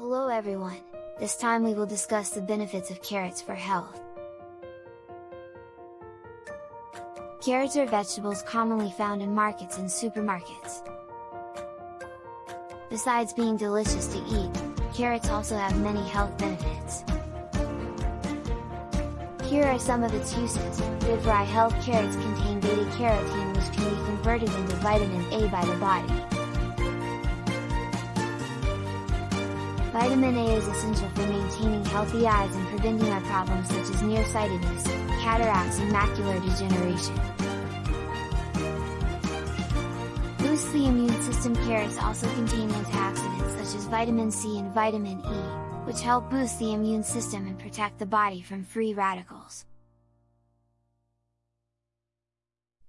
Hello everyone, this time we will discuss the benefits of carrots for health. Carrots are vegetables commonly found in markets and supermarkets. Besides being delicious to eat, carrots also have many health benefits. Here are some of its uses, good for eye health carrots contain beta-carotene which can be converted into vitamin A by the body. Vitamin A is essential for maintaining healthy eyes and preventing eye problems such as nearsightedness, cataracts and macular degeneration. Boosts the immune system Carrots also contain antioxidants such as vitamin C and vitamin E, which help boost the immune system and protect the body from free radicals.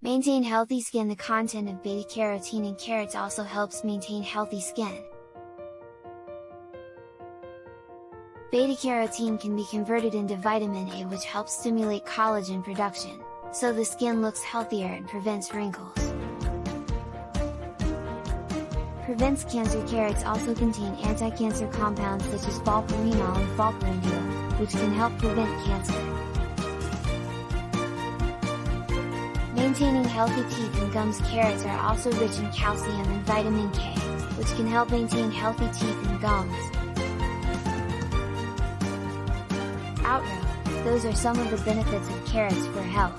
Maintain healthy skin The content of beta-carotene in carrots also helps maintain healthy skin. Beta-carotene can be converted into vitamin A which helps stimulate collagen production, so the skin looks healthier and prevents wrinkles. Prevents cancer Carrots also contain anti-cancer compounds such as falcarinol and falcarindiol, which can help prevent cancer. Maintaining healthy teeth and gums Carrots are also rich in calcium and vitamin K, which can help maintain healthy teeth and gums. Those are some of the benefits of carrots for health.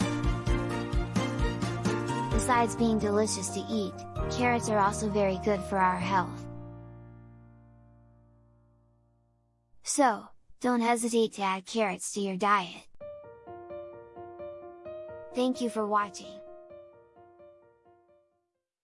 Besides being delicious to eat, carrots are also very good for our health. So, don't hesitate to add carrots to your diet. Thank you for watching.